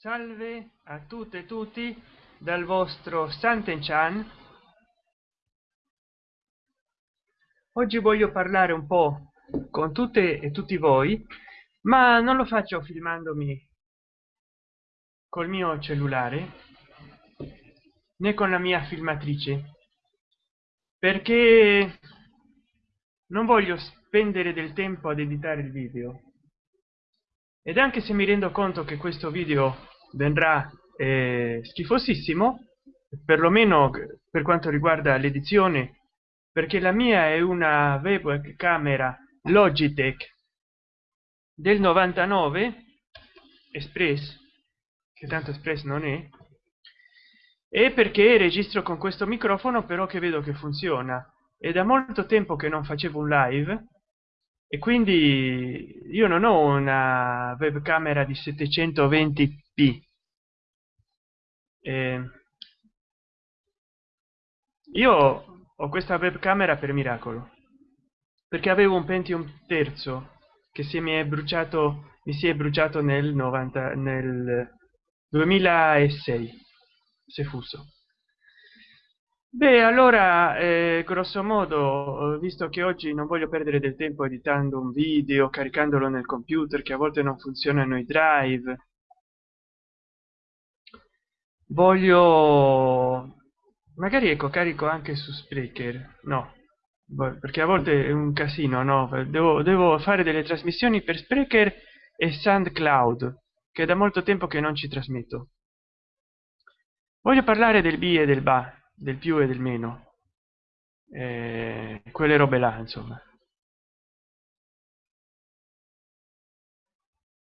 salve a tutte e tutti dal vostro santen chan oggi voglio parlare un po con tutte e tutti voi ma non lo faccio filmandomi col mio cellulare né con la mia filmatrice perché non voglio spendere del tempo ad editare il video ed anche se mi rendo conto che questo video vendrà eh, schifosissimo perlomeno per quanto riguarda l'edizione perché la mia è una web camera logitech del 99 espress che tanto espress non è e perché registro con questo microfono però che vedo che funziona. È da molto tempo che non facevo un live e quindi io non ho una webcamera di 720p eh, io ho questa webcamera per miracolo perché avevo un pentium terzo che si mi è bruciato mi si è bruciato nel 90 nel 2006 se fuso beh allora eh, grosso modo visto che oggi non voglio perdere del tempo editando un video caricandolo nel computer che a volte non funzionano i drive voglio magari ecco carico anche su sprecher no perché a volte è un casino no devo, devo fare delle trasmissioni per sprecher e soundcloud che da molto tempo che non ci trasmetto. Voglio parlare del b e del ba del più e del meno. Eh, quelle robe là insomma.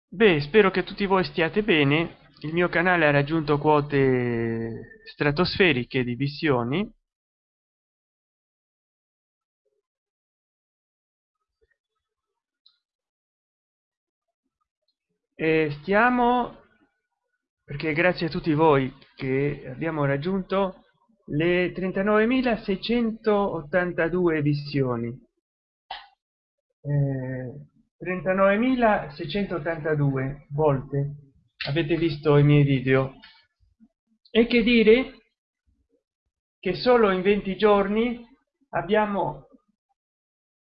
Beh spero che tutti voi stiate bene. Il mio canale ha raggiunto quote stratosferiche di visioni. E stiamo perché grazie a tutti voi che abbiamo raggiunto le 39.682 visioni. Eh, 39.682 volte avete visto i miei video. E che dire che solo in 20 giorni abbiamo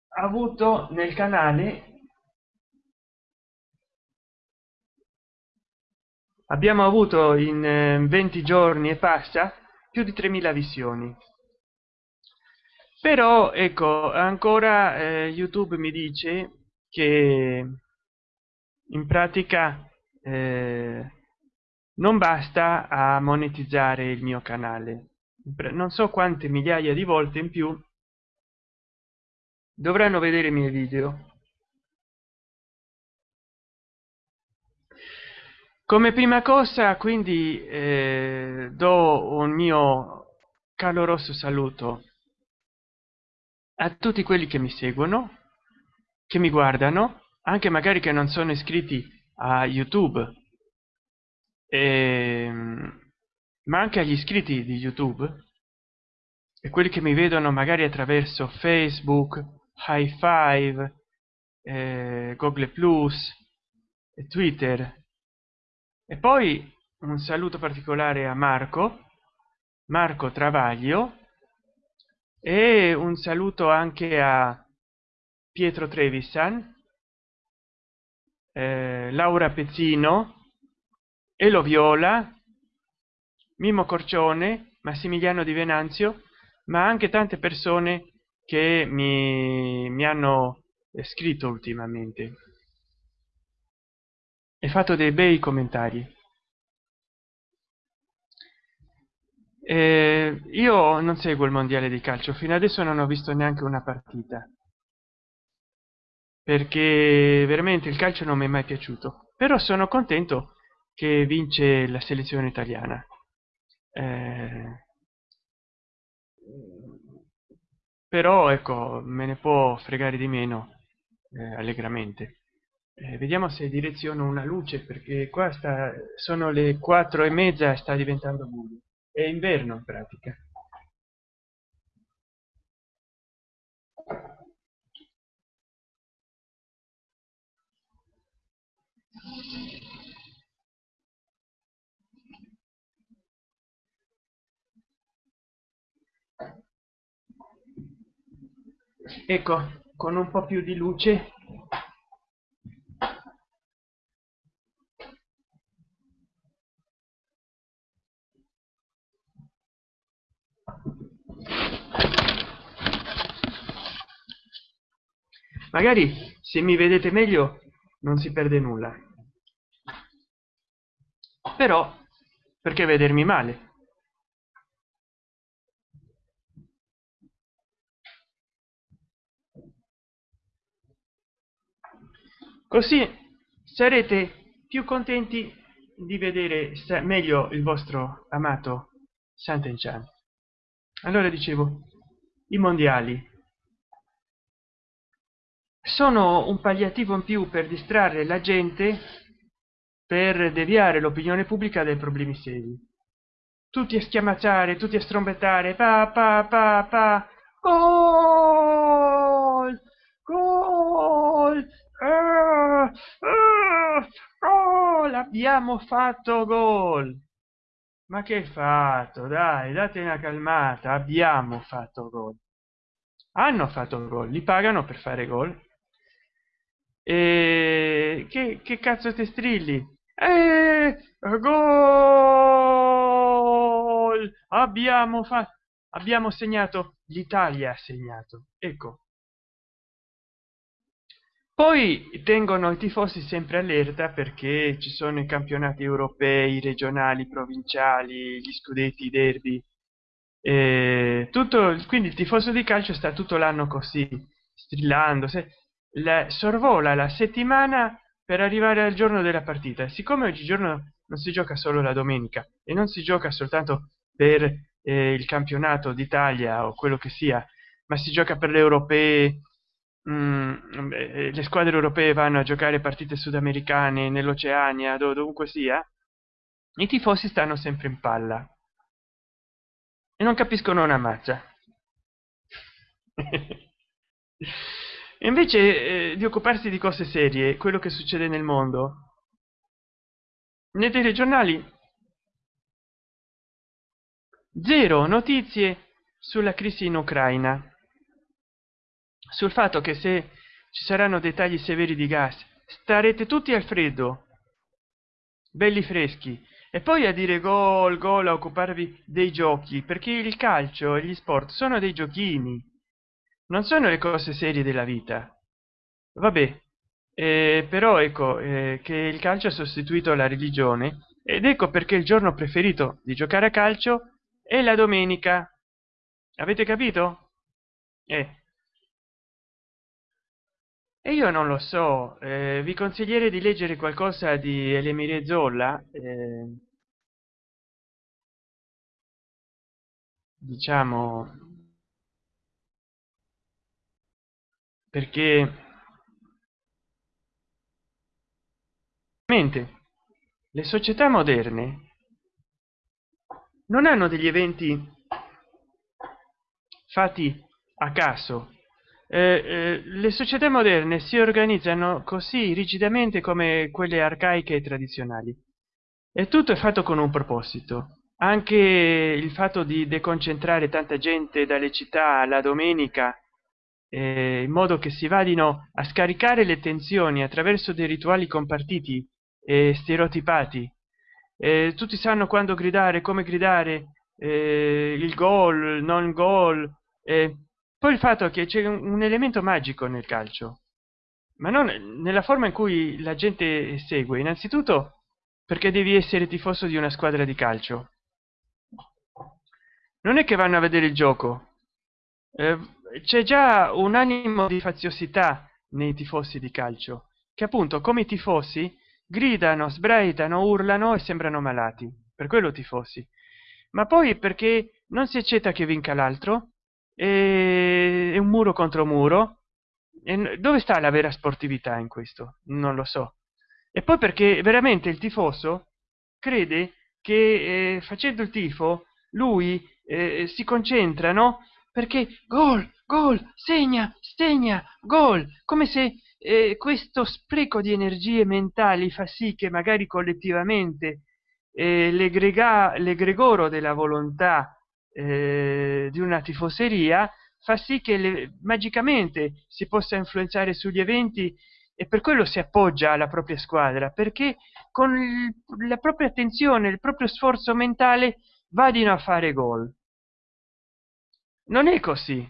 avuto nel canale abbiamo avuto in 20 eh, giorni e passa più di 3000 visioni. Però ecco ancora eh, youtube mi dice che in pratica eh, non basta a monetizzare il mio canale. Non so quante migliaia di volte in più dovranno vedere i miei video come prima cosa quindi eh, do un mio caloroso saluto a tutti quelli che mi seguono che mi guardano anche magari che non sono iscritti a youtube e, ehm, ma anche agli iscritti di youtube e quelli che mi vedono magari attraverso facebook high five eh, google plus twitter e poi un saluto particolare a marco marco travaglio e un saluto anche a pietro trevisan eh, laura pezzino elo viola mimo corcione massimiliano di venanzio ma anche tante persone che mi, mi hanno scritto ultimamente e fatto dei bei commentari. Eh, io non seguo il mondiale di calcio fino adesso non ho visto neanche una partita. Perché veramente il calcio non mi è mai piaciuto. Però sono contento che vince la selezione italiana. Eh, però ecco me ne può fregare di meno eh, allegramente eh, vediamo se direziono una luce perché qua sta, sono le quattro e mezza sta diventando buio. È inverno in pratica. Ecco con un po più di luce magari se mi vedete meglio non si perde nulla. Però perché vedermi male? Così sarete più contenti di vedere meglio il vostro amato Sant'Enchan. Allora dicevo, i mondiali sono un palliativo in più per distrarre la gente per deviare l'opinione pubblica dai problemi seri. Tutti a schiamacciare tutti a strombettare pa pa pa pa. Gol! Gol! Ah, ah, fatto gol! Ma che fatto? Dai date una calmata. Abbiamo fatto gol. Hanno fatto gol li pagano per fare gol e che, che cazzo te strilli? Eh, gol! Abbiamo fatto abbiamo segnato l'italia ha segnato ecco. Poi tengono i tifosi sempre allerta perché ci sono i campionati europei regionali provinciali gli scudetti derby. Eh, tutto quindi il tifoso di calcio sta tutto l'anno così strillando se la sorvola la settimana per arrivare al giorno della partita. Siccome oggigiorno non si gioca solo la domenica e non si gioca soltanto per eh, il campionato d'italia o quello che sia ma si gioca per le europee mm, eh, le squadre europee vanno a giocare partite sudamericane nell'oceania dovunque sia i tifosi stanno sempre in palla. E non capiscono una mazza invece eh, di occuparsi di cose serie quello che succede nel mondo nei telegiornali zero notizie sulla crisi in ucraina. Sul fatto che se ci saranno dei tagli severi di gas starete tutti al freddo belli freschi e poi a dire gol gol a occuparvi dei giochi perché il calcio e gli sport sono dei giochini non sono le cose serie della vita. Vabbè eh, però ecco eh, che il calcio ha sostituito la religione ed ecco perché il giorno preferito di giocare a calcio è la domenica. Avete capito? Eh. e io non lo so eh, vi consiglierei di leggere qualcosa di elemire zolla eh, diciamo perché le società moderne non hanno degli eventi fatti a caso. Eh, eh, le società moderne si organizzano così rigidamente come quelle arcaiche e tradizionali. E tutto è fatto con un proposito. Anche il fatto di deconcentrare tanta gente dalle città la domenica eh, in modo che si vadino a scaricare le tensioni attraverso dei rituali compartiti e stereotipati. Eh, tutti sanno quando gridare come gridare eh, il gol non gol poi il fatto che c'è un, un, elemento magico nel calcio. Ma non nella forma in cui la gente segue innanzitutto perché devi essere tifoso di una squadra di calcio. Non è che vanno a vedere il gioco. Eh, c'è già un animo di faziosità nei tifosi di calcio che appunto come i tifosi gridano sbraitano urlano e sembrano malati. Per quello tifosi. Ma poi perché non si accetta che vinca l'altro è un muro contro muro. E dove sta la vera sportività in questo? Non lo so. E poi perché veramente il tifoso crede che eh, facendo il tifo lui eh, si concentrano perché gol gol segna segna gol. Come se eh, questo spreco di energie mentali fa sì che magari collettivamente eh, l'egregoro della volontà eh, di una tifoseria fa sì che le, magicamente si possa influenzare sugli eventi e per quello si appoggia alla propria squadra. Perché con il, la propria attenzione il proprio sforzo mentale vadino a fare gol non è così.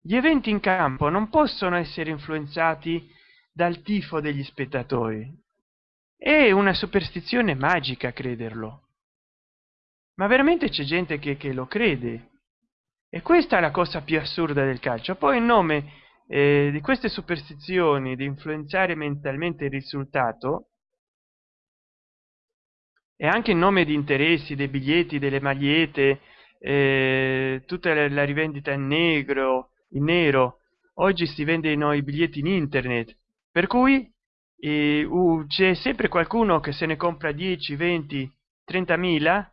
Gli eventi in campo non possono essere influenzati dal tifo degli spettatori. È una superstizione magica crederlo. Ma veramente c'è gente che, che lo crede. E questa è la cosa più assurda del calcio. Poi in nome eh, di queste superstizioni di influenzare mentalmente il risultato e anche in nome di interessi dei biglietti delle magliette eh, tutta la rivendita in negro in nero. Oggi si vendono i biglietti in internet per cui eh, uh, c'è sempre qualcuno che se ne compra 10 20 30 mila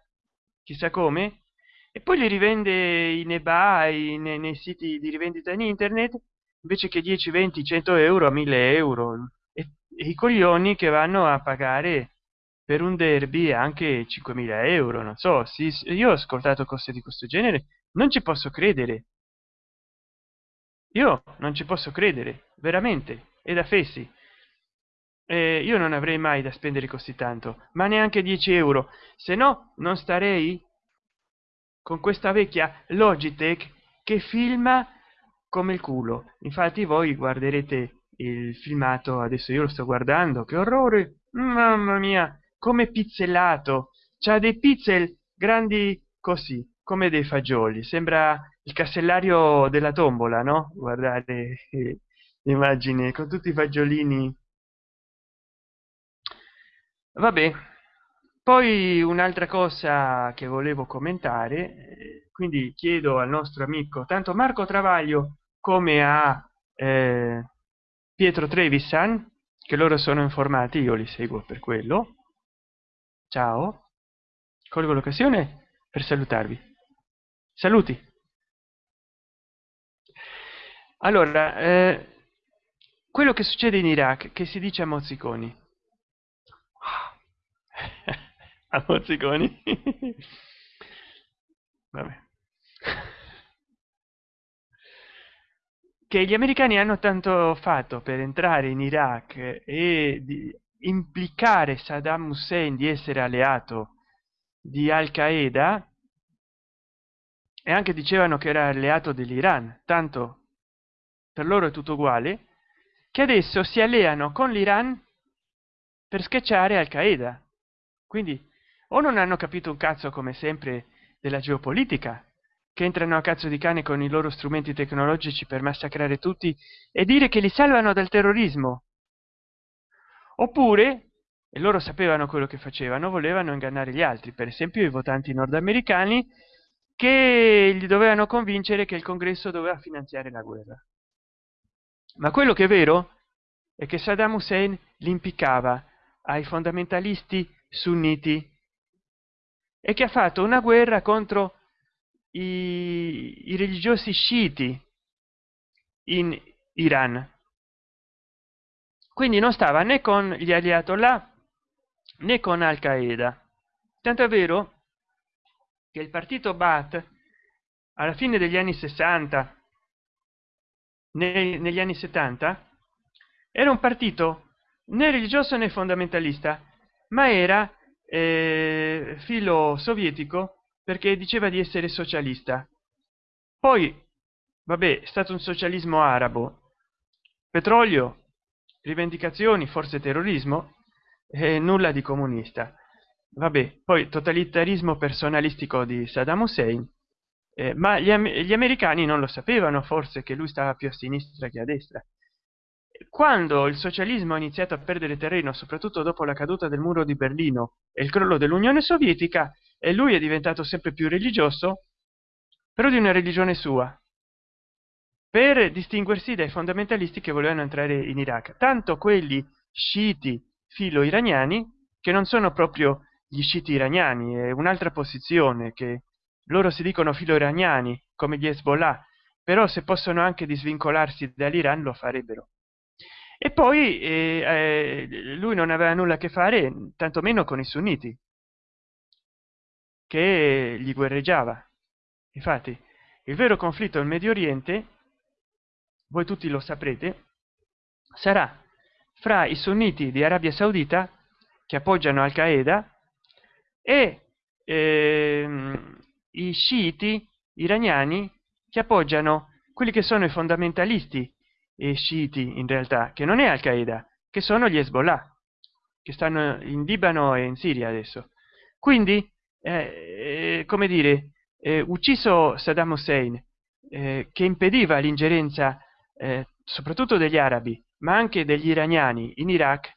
chissà come e poi li rivende in ebay nei, nei siti di rivendita in internet invece che 10 20 100 euro a 1000 euro. E, e i coglioni che vanno a pagare per un derby anche 5.000 euro non so sì, io ho ascoltato cose di questo genere non ci posso credere. Io non ci posso credere veramente è da fessi. Eh, io non avrei mai da spendere così tanto ma neanche 10 euro se no non starei con questa vecchia logitech che filma come il culo. Infatti voi guarderete il filmato adesso io lo sto guardando che orrore mamma mia come pizzellato. C'ha dei pixel grandi così come dei fagioli. Sembra il casellario della tombola no? Guardate immagine con tutti i fagiolini. Vabbè poi un'altra cosa che volevo commentare quindi chiedo al nostro amico tanto marco travaglio come a eh, pietro trevisan che loro sono informati io li seguo per quello ciao. Colgo l'occasione per salutarvi. Saluti. Allora eh, quello che succede in iraq che si dice a mozziconi? A mozziconi? Vabbè. che gli americani hanno tanto fatto per entrare in iraq e di implicare saddam hussein di essere alleato di al qaeda e anche dicevano che era alleato dell'iran tanto per loro è tutto uguale che adesso si alleano con l'iran per schiacciare al qaeda quindi o non hanno capito un cazzo come sempre della geopolitica che entrano a cazzo di cane con i loro strumenti tecnologici per massacrare tutti e dire che li salvano dal terrorismo oppure e loro sapevano quello che facevano volevano ingannare gli altri. Per esempio i votanti nordamericani che gli dovevano convincere che il congresso doveva finanziare la guerra. Ma quello che è vero è che saddam hussein li impiccava ai fondamentalisti sunniti e che ha fatto una guerra contro i, i religiosi sciiti in iran quindi non stava né con gli alleati là né con al qaeda tanto è vero che il partito bat alla fine degli anni 60 negli anni 70 era un partito né religioso né fondamentalista ma era eh, filo sovietico perché diceva di essere socialista. Poi vabbè è stato un socialismo arabo. Petrolio rivendicazioni forse terrorismo e nulla di comunista. Vabbè poi totalitarismo personalistico di saddam hussein eh, ma gli, gli, americani non lo sapevano forse che lui stava più a sinistra che a destra. Quando il socialismo ha iniziato a perdere terreno soprattutto dopo la caduta del muro di berlino e il crollo dell'unione sovietica e lui è diventato sempre più religioso però di una religione sua per distinguersi dai fondamentalisti che volevano entrare in iraq. Tanto quelli sciiti filo iraniani che non sono proprio gli sciiti iraniani è un'altra posizione che loro si dicono filo iraniani come gli hezbollah però se possono anche disvincolarsi dall'iran lo farebbero. E poi eh, eh, lui non aveva nulla a che fare tantomeno con i sunniti che gli guerreggiava. Infatti il vero conflitto nel medio oriente voi tutti lo saprete sarà fra i sunniti di arabia saudita che appoggiano al qaeda e ehm, i sciiti iraniani che appoggiano quelli che sono i fondamentalisti e sciiti in realtà che non è al qaeda che sono gli hezbollah che stanno in libano e in siria adesso. Quindi eh, eh, come dire eh, ucciso saddam hussein eh, che impediva l'ingerenza eh, soprattutto degli arabi ma anche degli iraniani in iraq.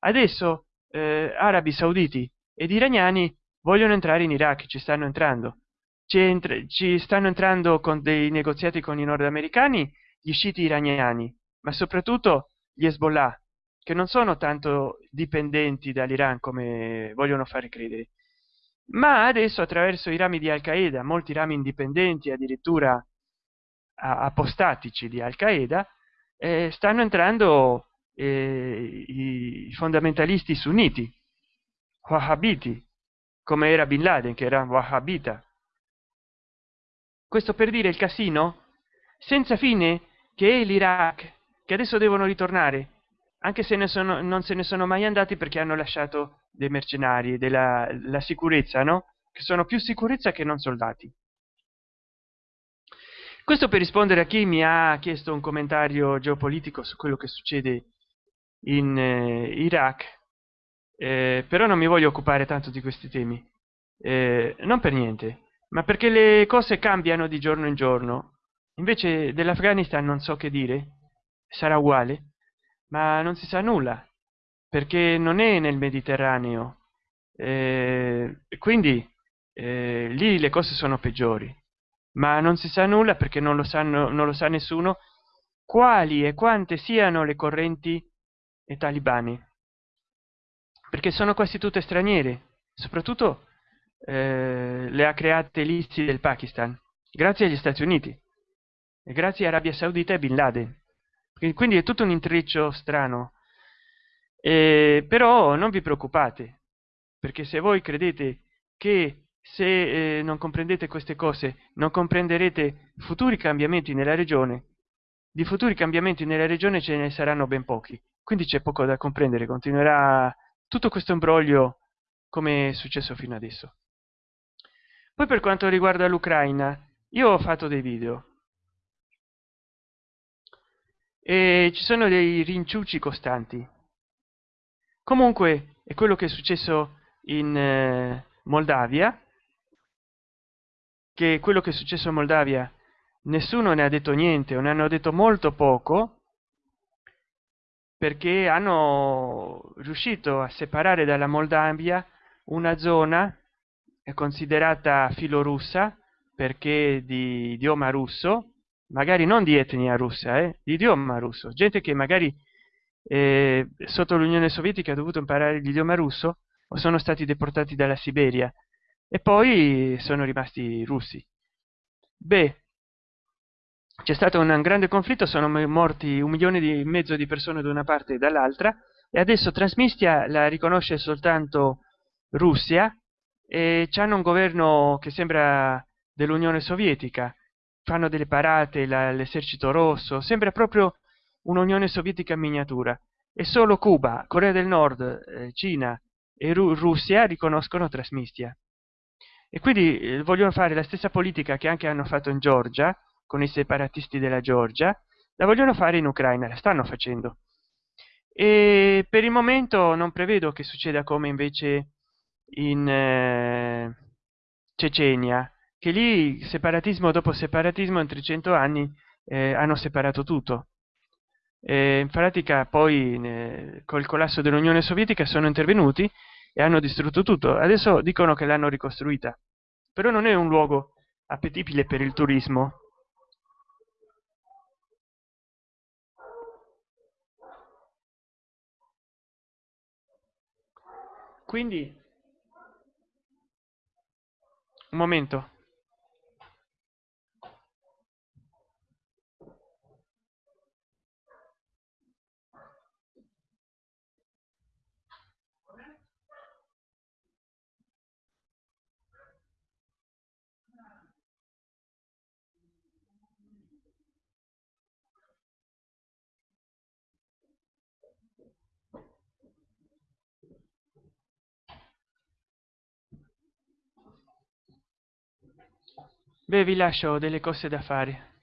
Adesso eh, arabi sauditi ed iraniani vogliono entrare in iraq ci stanno entrando. Ci, ci stanno entrando con dei negoziati con i nordamericani gli sciiti iraniani ma soprattutto gli hezbollah che non sono tanto dipendenti dall'iran come vogliono fare credere. Ma adesso attraverso i rami di al qaeda molti rami indipendenti addirittura apostatici di al qaeda eh, stanno entrando eh, i fondamentalisti sunniti wahhabiti come era bin laden che era wahhabita. Questo per dire il casino senza fine che è l'iraq che adesso devono ritornare anche se ne sono non se ne sono mai andati perché hanno lasciato dei mercenari della la sicurezza no? Che sono più sicurezza che non soldati questo per rispondere a chi mi ha chiesto un commentario geopolitico su quello che succede in eh, iraq. Eh, però non mi voglio occupare tanto di questi temi. Eh, non per niente ma perché le cose cambiano di giorno in giorno. Invece dell'afghanistan non so che dire. Sarà uguale ma non si sa nulla perché non è nel mediterraneo. Eh, quindi eh, lì le cose sono peggiori ma non si sa nulla perché non lo sanno non lo sa nessuno quali e quante siano le correnti e talibani. Perché sono quasi tutte straniere soprattutto eh, le ha create l'ISI del pakistan grazie agli stati uniti e grazie a arabia saudita e bin laden. Quindi è tutto un intreccio strano. Eh, però non vi preoccupate perché se voi credete che se eh, non comprendete queste cose non comprenderete futuri cambiamenti nella regione. Di futuri cambiamenti nella regione ce ne saranno ben pochi. Quindi c'è poco da comprendere. Continuerà tutto questo imbroglio come è successo fino adesso. Poi per quanto riguarda l'ucraina io ho fatto dei video. E ci sono dei rinciucci costanti. Comunque è quello che è successo in eh, moldavia che quello che è successo in moldavia nessuno ne ha detto niente o ne hanno detto molto poco perché hanno riuscito a separare dalla moldavia una zona considerata filorussa perché di idioma russo magari non di etnia russa eh, di idioma russo. Gente che magari eh, sotto l'unione sovietica ha dovuto imparare l'idioma russo o sono stati deportati dalla siberia e poi sono rimasti russi. Beh c'è stato un grande conflitto sono morti un milione di mezzo di persone da una parte e dall'altra e adesso trasmistia la riconosce soltanto russia e hanno un governo che sembra dell'unione sovietica. Fanno delle parate l'esercito rosso sembra proprio un'unione sovietica in miniatura. E solo cuba corea del nord eh, cina e Ru russia riconoscono trasmistia e quindi eh, vogliono fare la stessa politica che anche hanno fatto in georgia con i separatisti della georgia la vogliono fare in ucraina la stanno facendo. E per il momento non prevedo che succeda come invece in eh, cecenia che lì separatismo dopo separatismo in 300 anni eh, hanno separato tutto. E in pratica poi eh, col collasso dell'unione sovietica sono intervenuti e hanno distrutto tutto. Adesso dicono che l'hanno ricostruita. Però non è un luogo appetibile per il turismo. Quindi un momento beh vi lascio delle cose da fare